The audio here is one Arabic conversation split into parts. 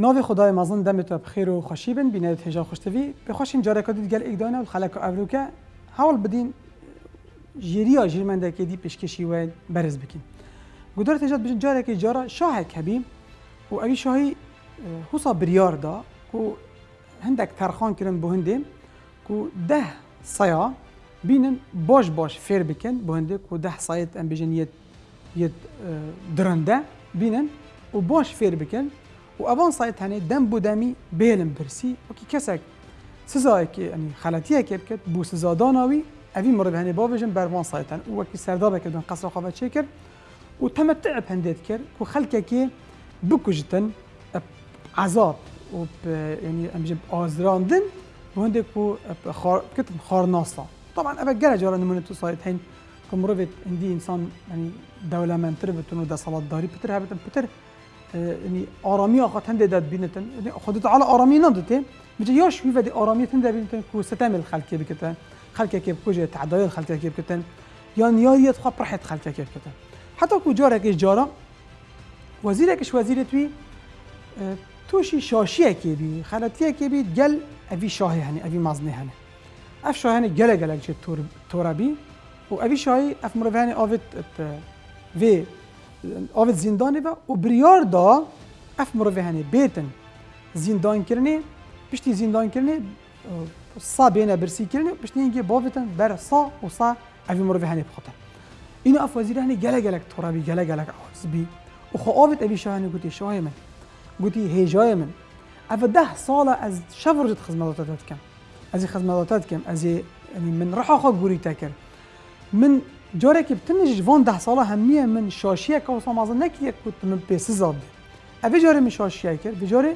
ناوی خدای مازن دم تا بخیر و خوشی بن بینید هجا خوشتوی. به خوشین جاره کدید گل ایک دانه و خلق اولوکه حاول بدین جیریا جیرمنده که دی پیشکشی و برز بکین. گودار تجاد بجن جاره که جاره شاه کبی و اوی شاهی حسا بریار دا کو هندک ترخان کرن بو هنده. کو ده سیا بینن باش باش فیر بکن بو هنده. کو ده سایت ام بجن درنده بینن و باش فیر بکن. و اوان سایت هنه دم بو دمی بیلم برسی و کی کسک سزای که یعنی خلطیه که بکت بو سزا داناوی اوی مرد هنه باوجن بروان سایت هن و کی سردابه کردن قصر خوابت چه کرد و تمتع بهندێت کرد و خەلکێکی بکوژتن عذاب و يعني ئەمژ ئازراندن هەندێک و کتم خارناسا. طبعا ئەە گەرە جارە نمونە تو سایت هەین کە مرۆڤێت هندی ئینسان ینی دەولەمەندتر بتون و دەسەڵاتداری پتر هەبتن پتر ینی ئارامی ئاخات هەندێک بینتن. خودت على ئارامی نادتێ بجە یاش ویڤدی ئارامیتن دەبینتن کو ستەمل خەلکێ بکەتن خەلکێکی بکوژێت تعدایل خەلکێکی بکەتن یان یاریت خوا پرحێت خەلکێکی بکەتن حتی کو جارێکش جارا وەزیرێکش وەزیرێت وی تووشی شاشیەکێ بی خەلەتیەکێ بیت گەل ئەوی شاهی هەنێ ئەوی مازنێ هەنێ ئەف شاهێنە گەلە گەلک چێت تۆرەبی و ئەوی شاهی مرۆڤانی ئاوت vê آفت زندانه و بریار دا اف مروفه هنه بیتن زندان کرنه پشتی زندان کرنه سا بینه برسی کرنه پشتی اینگه باوتن بر سا و سا اف مروفه هنه بخوتن اینو اف وزیر هنه گله گلک ترابی گله گلک آز بی و خو آفت اوی شاه هنه گوتی شاه من گوتی هیجای من اف ده سال از شف رجت خزمالاتات کم از خزمالاتات کم از من رحا گوری تکر من جارێکی بتنیش جوان ده ساڵە همیه من شاشیە کە نکی یک کووت من پێسی زاده. اوی جوری من شاشیه کرد. بجارێ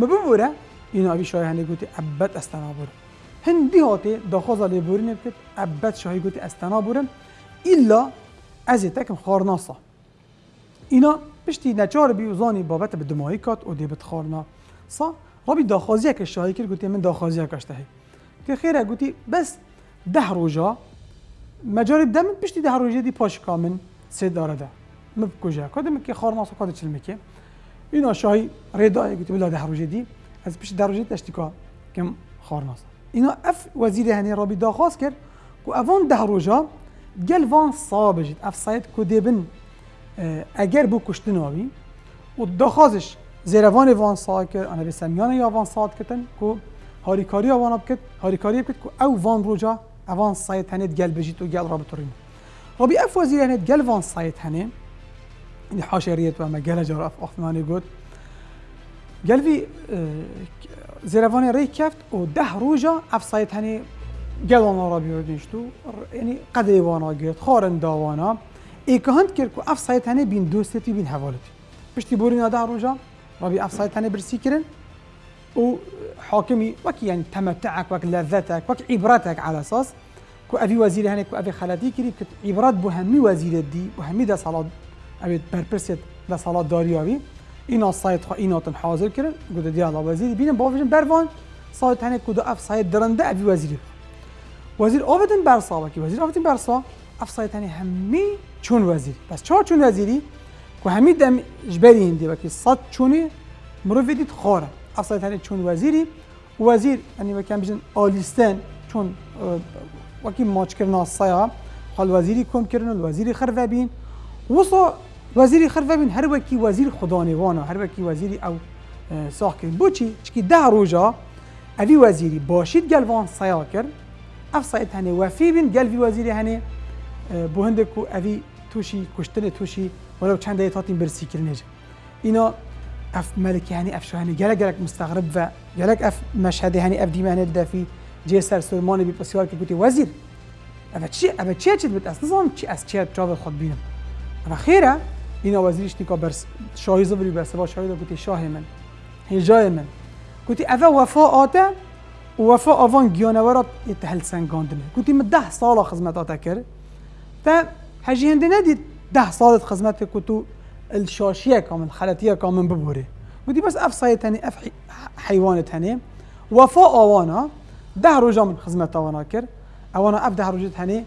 مببورە ئیناوی شای هەنێ گوتی ئەبەت ئەستەنا بورن هاته هاتێ علی بوری بکرد ابد شاهی گوتی استنا بورن ایلا از تکم خارناسا. اینا پشتی نچار بی وزانی بابت به دمایی کات و دیبت خارنا سا بی دخوازی که شایع کرد گوتی من داخوازیە هی. که خیره گوتی بس ده روزا. مجاری دم پشتی ده روژه دی پاش کامن سه داره ده. مبکوجه کدوم که خارناسا کاد چل میکه اینا شاهی ریدای گوتی بلا ده روژه دی از پشتی ده روژه تشتیکا کم خارناسا اینا اف وزیر هنی رابی داخواست کرد و اوان ده روژا گل وان صاب جد اف سایت کو دیبن اگر بو کشتناوی و دخازش زیروان وان سا کرد انا به سمیان یا وان ساد کتن کو هاریکاری وان بکت هاریکاری بکت کو او وان روجا avançayt hene gel bejit u gel و ربي اف وزیر وزير وان سایت فون سايت هنا اللي و اما گل جار اف عثماني قلت قال في ری کفت و ده روجا اف سايت هنا قال را ربي ودنشتو يعني یعنی قد ايوانا قلت خورن داوانا که هند که اف سايت هنا بين دوستي بين حوالتي باش بورینا ده روجا ربي اف سايت هنی برسی کرن. و حاكمي وك يعني تمتعك وك لذتك وك عبرتك على أساس. كو ابي وزير هنك كو ابي خلاتي كري كت عبرات بهمي وزير دي بهمي ده صلاه ابي بربرسيت ده صلاه داري ابي اینا سایت خو اینا تن حاضر کرن گود دی الله وزیر. بینم با وجن بروان سایت هنه کدو اف سایت درنده ابي وزیر. وزیر آفتن برسا که وزیر آفتن برسا افسایتنی همی چون وزیر. بس چهار چون وزیری که همی دم جبری هندی وکی صد چونی مروفی دید افسایتنی چون وزیری. وزیر یعنی وکم بیشن آلیستن چون وکی ماچ کرنا سایا حال وزیری کم کردن وزیری خرفه بین وصا وزیری خرفه بین هر وکی وزیر خدا نیوانا هر وکی وزیری او ساخ کرد بو چی؟ چکی ده روزا اوی وزیری باشید گلوان سایا کرد. اف سایت وفی بین گل وی وزیر هنه بو هنده اوی توشی کشتن توشی ولو چند ایتاتین برسی کرنه اینا أف ملکی هنی أف شاهنی گلک گلک مستغرب و گلک أف مشهد هنی أف دیمه هنه دفی جه سر سلمان بی پسیار که گوتی وزیر اف چی اف چی چی بت أصلا چی از چی جواب خود بینم. اف خیره اینا وزیرش نیکا برس شاهی زبری بس با شاهی گوتی شاه من. هجای من. گوتی اف وفا آته وفا آوان گیانورات يتهل سنگاندنه گوتی من ده سال خدمت کرد. تا حجی هنده ندید ده سال خدمت کتو الشاشیه کامل خلطیه کامل ببوره گوتی بس أف سایتنی أف حیوانت هنه وفا آوانا ده روزا من خدمت آوانا کرد أوانا أف ده روزت هنه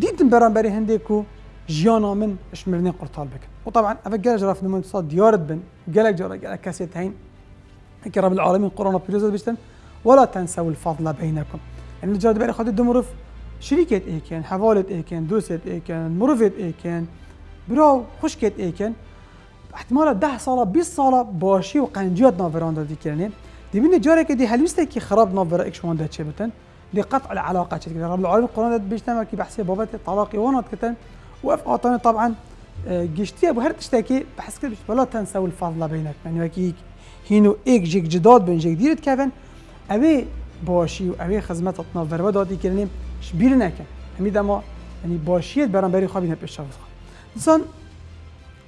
دیدم بران بری هنده کو جیانا من اشمرنی قرطال بکن و طبعا أف گلج رفت نمون صاد دیارت بن. جارا گلک کسی تهین هيك رب العالمين قرآن بيروز بيشتن ولا تنسوا الفضل بينكم. يعني جاد بيري خد دمرف شريكة إيكن حوالة إيكن دوست إيكن مرفت إيكن برو خشكت إيكن احتمال ده سالا 20 سالا باشی و قنجیات ناوران دادی کرنه دی بین جاره که دی هلوسته که خراب ناور اکش ده چه بتن دی قطع العلاقه چه رب داد بیشتر که بحثی بابت طلاق وانات کتن و اف آتان طبعا گشتی ابو هر تشتكي بحس كده ولا تنسوا الفضل بينك يعني وكي هینو ایک جيك جداد بين جيك ديرت كفن ابي باشی و اوی خدمت ناور دادی کرنیم شبیر نکن همین دما باشیت برام بری خوابی نپیش شاوز خواه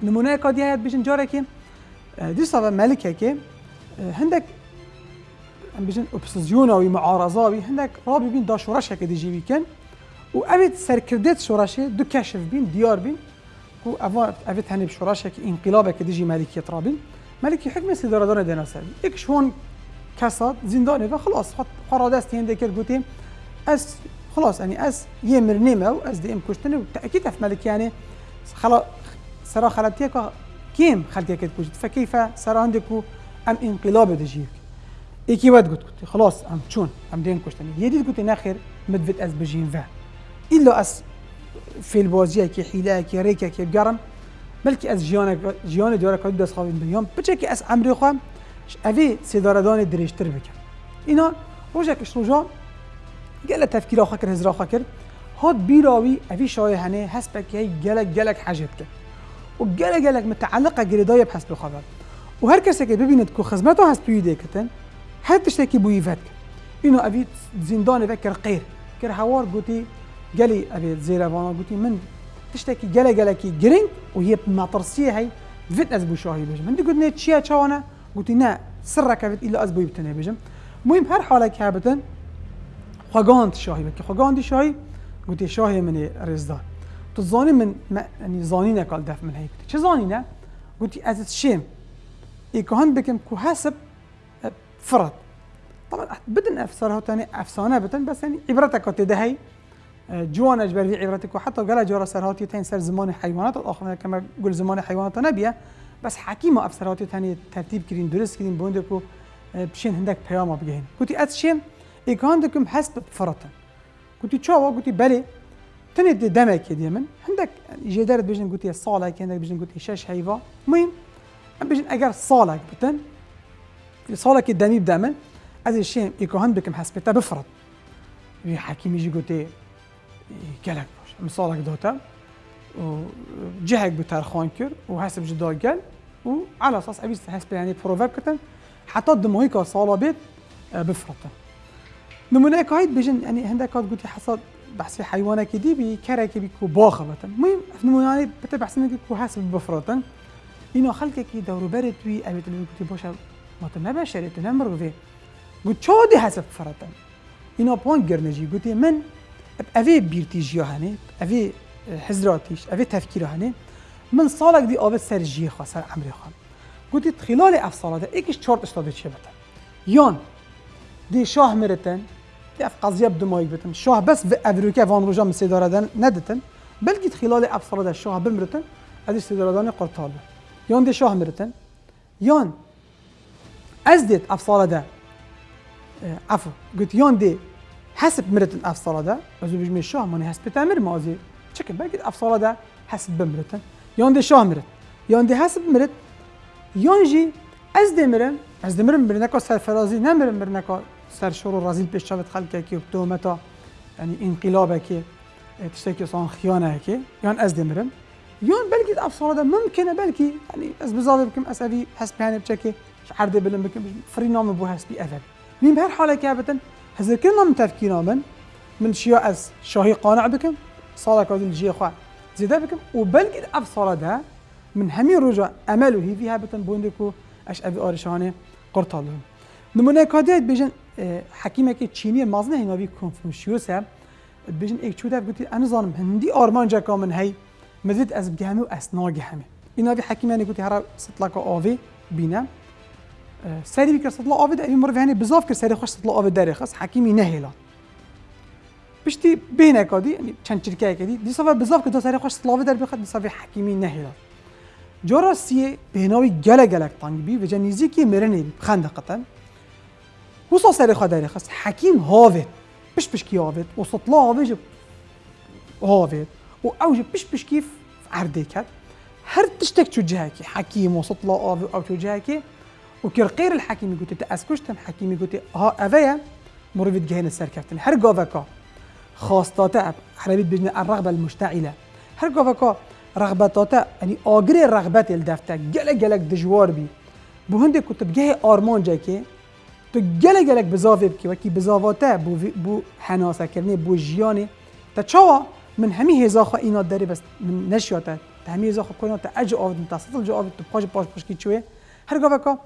نمونه کادی هست بیشن جاره که دی صاحب ملکه که هندک ام بیشن اپسیزیون و معارضه وی هندک رابی بین دا شورش که دی جیوی کن و اوید سرکردت شورشه دو کشف بین دیار بین و اوید اوید هنی شورشه که انقلابه که دی جی ملکی ترابین ملکی حکم سیداره داره دینا سر یک شون کساد زندانه و خلاص قرار دست کرد گوتیم از خلاص يعني از یه مرنیمه و از دیم کشتنه و تأکید اف ملک يعني خلاص سرا خلاتيك كيم خلقك كوجد فكيف سرا عندك ام انقلاب دجيك ايكي ود قلت قلت خلاص ام شون ام دين كشتني يدي قلت ناخر مدفت از بجين فا الا اس في البوزيه كي حيلا كي ريكا كي بقرم بلكي از جيانا جيانا دورا كود دس خاوين بيوم بچكي اس عمري خوام افي سيداردان دريشتر بك اینا روجك روجا قال تفكير اخر كر هزرا اخر هاد بيراوي افي شاي هنه حسبك هي جلك جلك حاجتك و گله گلک متعلقه گریدای بحث بخواد و هر کسی که ببیند که خدمت هست پیوده کتن هر تشتکی بوی فت اینو ابي زندان فكر قير كر هوار قوتي قالي ابي زيرا وأنا قوتي من تشتكي قال قالكي جرين وهي مطرسيه هي فيت از بو شاهي بجم من قلت نيت شيا شوانا قلت نا سرك فيت الا از بو يبتني بجم مهم هر حاله كابتن خواگاند شاهي بك خواگاند شاهي قلت شاهي من رزدان. تو زانی من يعني زانی نکال دف من هيك چه زانی نه؟ قلت از شيم هند بكم كو حسب فرد. طبعا بدن افسره تاني افسانه بتن بس يعني عبرتك ده هي جوان اجبر في عبرتك وحتى قال جورا سرهاتي تين سر زمان حيوانات الآخر كما قول زمان حيوانات نبيه بس حكيمه افسرهاتي تاني ترتيب كرين درس كرين بوندكو بشين هندك بياما قلت از شيم هندكم حسب فرطن قلت شو قلت بلي تنید دمك دي من عندك جدارت بيجن قلت الصالة كان عندك بيجن قلت شاش هيفا المهم بيجن اگر صالة بتن صالة دمي بدمن از الشيء يكون عندك محسبتها بفرض. في حكيم يجي قلت قالك باش صالك دوتا وجهك بتارخوان كر وحسب جدا قال وعلى أساس أبي حسب يعني بروفاب كتن حتى دمويك صالة بيت بفرط نمونه كايد بيجن يعني عندك قلت حصل بحث حيوانك دي بكرك بيكو باخة بتن المهم في نموناني بتا بحث كو حاسب بفرطن اینو خلق کی دورو برد وی اویت لبی کتی باشه ما تو نبشری تو نمرو وی گوت دی حسب فرطن اینو پان گرنجی گوتی من؟ اوی بیرتی هنه اوی حزراتیش اوی تفکیر هنه من سالک دی آبت سر جیه خواه سر عمری خواه گوتی خلال اف سالاته ایکش چارت اشتاده چه بتن؟ یان دی شاه مرتن اف قضيه بدمايك بتن شاه بس في افريكا فان روجا من سيداردان ندتن. بلكي خلال ابصر الشاه بمرتن ادي سيداردان قرطال يون دي شاه مرتن يون ازدت افصال ده عفوا قلت يون دي حسب مرتن افصال ده ازو بجمي الشاه ماني حسب تامر مازي شكل بلكي افصال ده حسب بمرتن يون دي شاه مرت يون دي حسب مرت يون جي ازدي مرن ازدي مرن برنكو سرفرازي نمرن برنكو سرشور و رزیل پیش شود خلق که تومتا یعنی انقلاب که تشتكي صان خيانة هيك يعني از دمرم. يون بلكي افصال ممكن بلكي يعني از بزاد بكم اسبي حسب يعني بشكي عرض بلن بكم فري نام بو حسبي اثر مين بهر حالة كابتن هذا كلنا من تفكيرنا من من شيء از شاهي قانع بكم صالك هذا الجي خوا زيدا بكم وبلكي افصال ده من همي رجع امله هي فيها بتن بوندكو اش ابي آرشانه قرطالهم نمونه كاديت بيجن حکیمکی چینی مازنه هیناوی کنفوشیوس هم بیشن ایک چوده گوتی انا زانم هندی آرمان جکا من هی مزید از بگهمه و از ناگهمه ایناوی حکیمانی گوتی هرا سطلاکا آوی بینه سری بکر سطلا آوی در این مروی هنی بزاف کرد سری خوش سطلا آوی داری خاص حکیمی نهیلان پشتی بین اکادی یعنی چند چرکه کدی دیسا و بزاف کرد دو سری خوش سطلا آوی در بخواد دیسا حکیمی نهیلان جارا سیه بهناوی گله گلک تانگ بی و جنیزی که مرنه خنده قطن وصا سر خدای خست حکیم هاوید پش پش کی هاوید و سطلا هاوید هاوید و اوج پش کیف عرده کرد هر تشتك تجاهك حكيم وسطلا أو أو تجاهك وكر غير الحكيم يقول تأسكشتم حكيم يقول ها افيا مريد جهين السركفتن هر قافكا خاصتاتا عربيت بجن الرغبة المشتعلة. هر قافكا رغبتاتا يعني آجر رغبت الدفتة جلك جلك دجوار بي. بو هندي كنت بجه آرمان جاكي تو جلك جلك بزافي بكي وكي بزافاتا بو بو حناسة كرني بو جياني تا من همي هزاخا اینا داری بس من نشیاته. همه هزاخا کنه تا اج آفد متصل جو آفد تو پاش پاش پاش کی چوه؟ هر گاوه که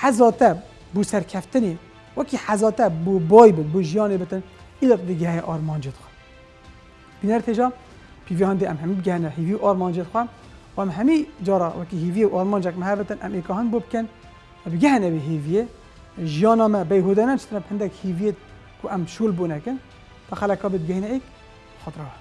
حزاته بو سرکفتنی. وکی حزاته بو بایبل بو جیانه بتن ایلا دیگه آرمان جد خواه بینر تجا پیوی هنده ام همی بگهنه. هیوی آرمان جد خواه و ام همی جارا وکی هیوی آرمان جک مهبتن ام ایکا هنگ بو بکن بگهنه به هیویه. جیانا ما بیهودنه چطور هندک هیویه کو ام شول بونه کن تا خلقا خطره